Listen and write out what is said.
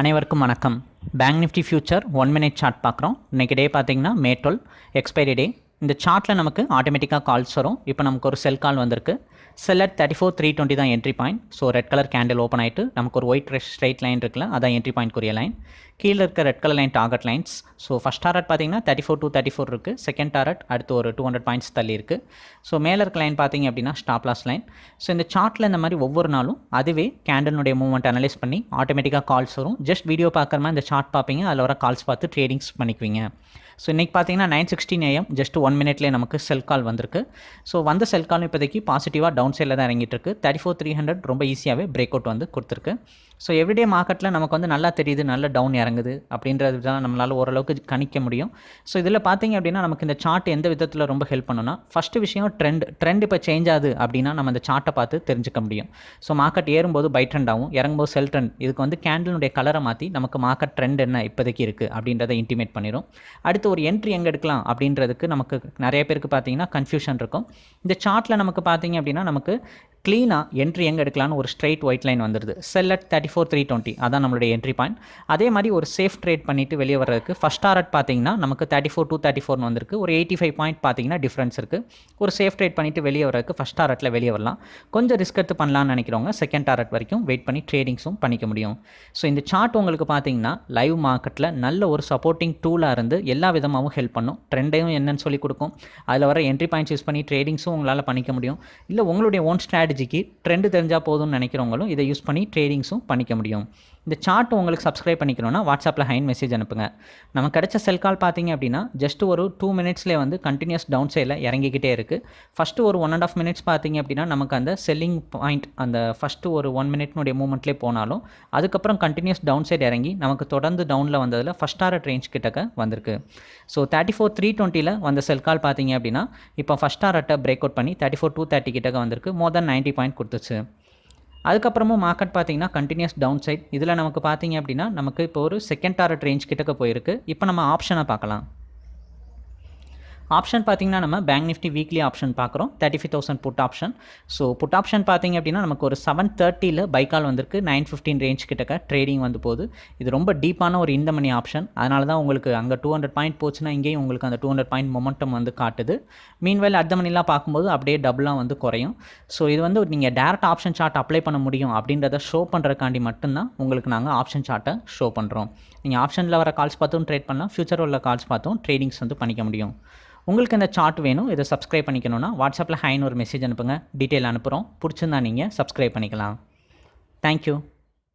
அனைவருக்கும் வணக்கம். Bank nifty future one minute chart பார்க்குறோம். இன்றைக்கி டே பார்த்திங்கன்னா மே டுவெல் எக்ஸ்பைரி டே இந்த சார்ட்டில் நமக்கு ஆட்டோமேட்டிக்காக கால்ஸ் வரும். இப்போ நமக்கு ஒரு செல் கால் வந்திருக்கு. Sell at thirty four three twenty தான் entry point so red colour candle open ஆகிட்டு நமக்கு ஒரு ஒயிட் ஸ்ட்ரைட் லைன் இருக்குல்ல அதான் என்ட்ரி பாயிண்ட்க்குரிய லைன் கீழே இருக்க red colour line target lines so first target பார்த்தீங்கன்னா thirty four two thirty four இருக்குது செகண்ட் டாரட் அடுத்து ஒரு டூ ஹண்ட்ரட் பாயிண்ட்ஸ் தள்ளி இருக்குது ஸோ மேலே இருக்க லைன் பார்த்தீங்க அப்படின்னா ஸ்டாப் லாஸ் லைன் ஸோ இந்த சார்ட்டில் இந்த மாதிரி ஒவ்வொரு நாளும் அதுவே கேண்டலுடைய மூவ்மெண்ட் அனலைஸ் பண்ணி ஆட்டோமேட்டிக்காக கால்ஸ் வரும். ஜஸ்ட் வீடியோ பார்க்குற மாதிரி இந்த சார்ட் பார்ப்பீங்க. அதில் வர கால்ஸ் பார்த்து ட்ரேடிங்ஸ் பண்ணிக்குவீங்க. ஸோ இன்றைக்கி பார்த்தீங்கன்னா nine sixteen AM just one மினிட்லேயே நமக்கு செல் கால் வந்திருக்கு. ஸோ வந்த செல் கால் இப்போதைக்கு பாசிட்டிவாக டவுன் சைடில் தான் இறங்கிட்டு இருக்கு. தேர்ட்டி ஃபோர் த்ரீ ஹண்ட்ரட் ரொம்ப ஈஸியாகவே பிரேக் அவுட் வந்து கொடுத்துருக்கு. ஸோ எவ்ரிடே மார்க்கெட்டில் நமக்கு வந்து நல்லா தெரியுது நல்ல டவுன் இறங்குது அப்படின்றது தான் நம்மளால் ஓரளவுக்கு கணிக்க முடியும். ஸோ இதில் பார்த்தீங்க அப்படின்னா நமக்கு இந்த சார்ட் எந்த விதத்தில் ரொம்ப ஹெல்ப் பண்ணுன்னா ஃபஸ்ட்டு விஷயம் ட்ரெண்ட் ட்ரெண்ட் இப்போ சேஞ்ச் ஆகுது அப்படின்னா நம்ம இந்த சார்ட்டை பார்த்து தெரிஞ்சுக்க முடியும். ஸோ மார்க்கெட் ஏறும்போது பை ட்ரெண்ட் ஆகும் இறங்கும்போது செல் ட்ரெண்ட் இதுக்கு வந்து கேண்டிலுடைய கலரை மாற்றி நமக்கு மார்க்கெட் ட்ரெண்ட் என்ன இப்போதைக்கு இருக்குது அப்படின்றத இன்டிமேட் பண்ணிடும் அடுத்து ஒரு என்ட்ரி எங்கே எடுக்கலாம் அப்படின்றதுக்கு நமக்கு நிறைய பேருக்கு பார்த்தீங்கன்னா கன்ஃபியூஷன் இருக்கும். இந்த சார்ட்டில் நமக்கு பார்த்தீங்க அப்படின்னா நமக்கு க்ளீனாக என்ட்ரி எங்கே எடுக்கலாம்னு ஒரு ஸ்ட்ரைட் ஒயிட் லைன் வந்துடுது sell at thirty four three twenty அதான் நம்மளுடைய என்ட்ரி பாயிண்ட் அதே மாதிரி ஒரு சேஃப் ட்ரேட் பண்ணிவிட்டு வெளியே வர்றதுக்கு ஃபஸ்ட் டாரட் பார்த்தீங்கன்னா நமக்கு தேர்ட்டி ஃபோர் டூ தேர்ட்டி ஃபோர்னு வந்திருக்கு. ஒரு எயிட்டி ஃபைவ் பாயிண்ட் பார்த்தீங்கன்னா டிஃப்ரென்ஸ் இருக்குது ஒரு சேஃப் ட்ரேட் பண்ணிவிட்டு வெளியே வர்றதுக்கு ஃபஸ்ட் டாரட்டில் வெளியே வரலாம். கொஞ்சம் ரிஸ்க் எடுத்து பண்ணலாம்னு நினைக்கிறவங்க செகண்ட் டாரட் வரைக்கும் வெயிட் பண்ணி ட்ரேடிங்ஸும் பண்ணிக்க முடியும். ஸோ இந்த சார்ட் உங்களுக்கு பார்த்தீங்கன்னா லைவ் மார்க்கெட்டில் நல்ல ஒரு சப்போர்ட்டிங் டூலாக இருந்து எல்லா விதமாகவும் ஹெல்ப் பண்ணும். ட்ரெண்டையும் என்னன்னு சொல்லி கொடுக்கும். அதில் வர என்ட்ரி பாயிண்ட்ஸ் யூஸ் பண்ணி ட்ரேடிங்ஸும் உங்களால் பண்ணிக்க முடியும். இல்லை உங்களுடைய ஓன் ஸ்ட்ராட்டஜிக்கு ட்ரெண்டு தெரிஞ்சால் போதும்னு நினைக்கிறவங்களும் இதை யூஸ் பண்ணி ட்ரேடிங்ஸும் பண்ணிக்க முடியும். இந்த சார்ட் உங்களுக்கு சப்ஸ்கிரைப் பண்ணிக்கணும்னா வாட்ஸ்அப்பில் ஹைன் மெசேஜ் அனுப்புங்க. நம்ம கிடைச்ச செல் கால் பார்த்தீங்க அப்படின்னா ஜஸ்ட் ஒரு டூ மினிட்ஸ்லேயே வந்து கண்டினியூஸ் டவுன் சைடில் இறங்கிக்கிட்டே இருக்குது ஃபஸ்ட்டு ஒரு ஒன் அண்ட் ஆஃப் மினிட்ஸ் பார்த்தீங்க அப்படின்னா நமக்கு அந்த செல்லிங் பாயிண்ட் அந்த ஃபஸ்ட்டு ஒரு ஒன் மினிட்னுடைய மூமெண்ட்லேயே போனாலும் அதுக்கப்புறம் கண்டினியூஸ் டவுன் சைடு இறங்கி நமக்கு தொடர்ந்து டவுனில் வந்ததில் ஃபஸ்ட் டாரட் ரேஞ்ச் கிட்டக்க வந்திருக்கு. ஸோ தேர்ட்டி ஃபோர் த்ரீ டுவெண்ட்டியில் வந்த செல் கால் பார்த்தீங்க அப்படின்னா இப்போ ஃபஸ்ட் டாரட்டை பிரேக் அவுட் பண்ணி தேர்ட்டி ஃபோர் டூ தேர்ட்டி கிட்டக்க வந்திருக்கு. மோர் தென் நைன்ட்டி பாயிண்ட் கொடுத்துச்சு. அதுக்கப்புறமும் மார்க்கெட் பார்த்தீங்கன்னா கண்டினியூஸ் டவுன் சைட் இதில் நமக்கு பார்த்தீங்க அப்படின்னா நமக்கு இப்போ ஒரு செகண்ட் டாரட் ரேஞ்ச் கிட்டக்க போயிருக்கு. இப்போ நம்ம ஆப்ஷனை பார்க்கலாம். ஆப்ஷன் பார்த்தீங்கன்னா நம்ம பேங்க் நிஃப்டி வீக்லி ஆப்ஷன் பார்க்குறோம் thirty five thousand put option so put option பார்த்திங்க அப்படின்னா நமக்கு ஒரு செவன் தேர்ட்டியில் பைக்கால் வந்திருக்கு. நைன் ஃபிஃப்டின் ரேஞ்ச் கிட்டக்க ட்ரேடிங் வந்து போகுது. இது ரொம்ப டீப்பான ஒரு இந்த மணி ஆப்ஷன் அதனால தான் உங்களுக்கு அங்கே டூ ஹண்ட்ரட் பாயிண்ட் போச்சுன்னா இங்கேயும் உங்களுக்கு அந்த டூ ஹண்ட்ரட் பாயிண்ட் மொமெண்டம் வந்து காட்டுது. மீன்வேல் அடுத்த மணிலாம் பார்க்கும்போது அப்படியே டபுளாக வந்து குறையும். ஸோ இது வந்து நீங்கள் டேரக்ட் ஆப்ஷன் சார்ட் அப்ளை பண்ண முடியும். அப்படின்றத ஷோ பண்ணுறக்காண்டி மட்டும்தான் உங்களுக்கு நாங்கள் ஆப்ஷன் சார்ட்டை ஷோ பண்ணுறோம் நீங்கள் ஆப்ஷனில் வர கால்ஸ் பார்த்தும் ட்ரேட் பண்ணலாம். ஃபியூச்சர் உள்ள கால்ஸ் பார்த்தும் ட்ரேடிங்ஸ் வந்து பண்ணிக்க முடியும். உங்களுக்கு இந்த சார்ட் வேணும் இதை சப்ஸ்கிரைப் பண்ணிக்கணும்னா வாட்ஸ்அப்பில் ஹைன்னு ஒரு மெசேஜ் அனுப்புங்க. டீட்டெயில் அனுப்புகிறோம் பிடிச்சிருந்தா நீங்கள் சப்ஸ்கிரைப் பண்ணிக்கலாம். தேங்க்யூ